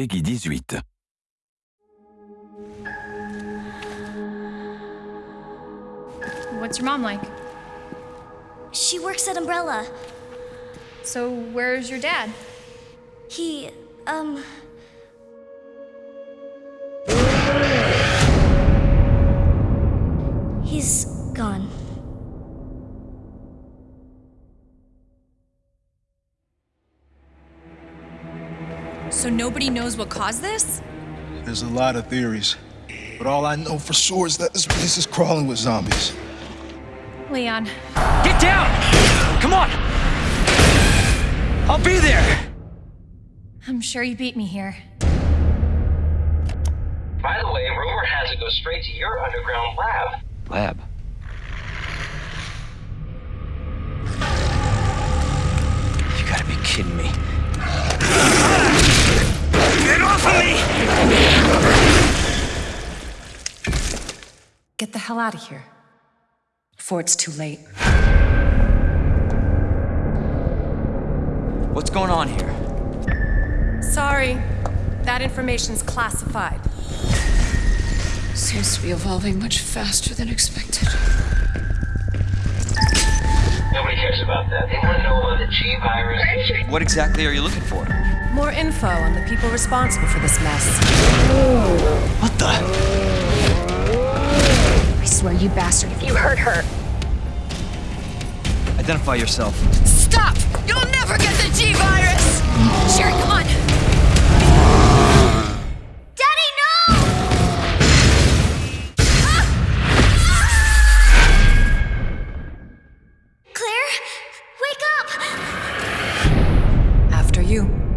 Peggy 18. What's your mom like? She works at Umbrella. So, where's your dad? He, um. He's So, nobody knows what caused this? There's a lot of theories. But all I know for sure is that this place is crawling with zombies. Leon. Get down! Come on! I'll be there! I'm sure you beat me here. By the way, rumor has it goes straight to your underground lab. Lab. You gotta be kidding me. Hell out of here. Before it's too late. What's going on here? Sorry. That information's classified. Seems to be evolving much faster than expected. Nobody cares about that. They want to know about the G virus. What exactly are you looking for? More info on the people responsible for this mess. Swear, you bastard, if you hurt her. Identify yourself. Stop! You'll never get the G virus! Sherry, come on! Daddy, no! Claire, wake up! After you. G.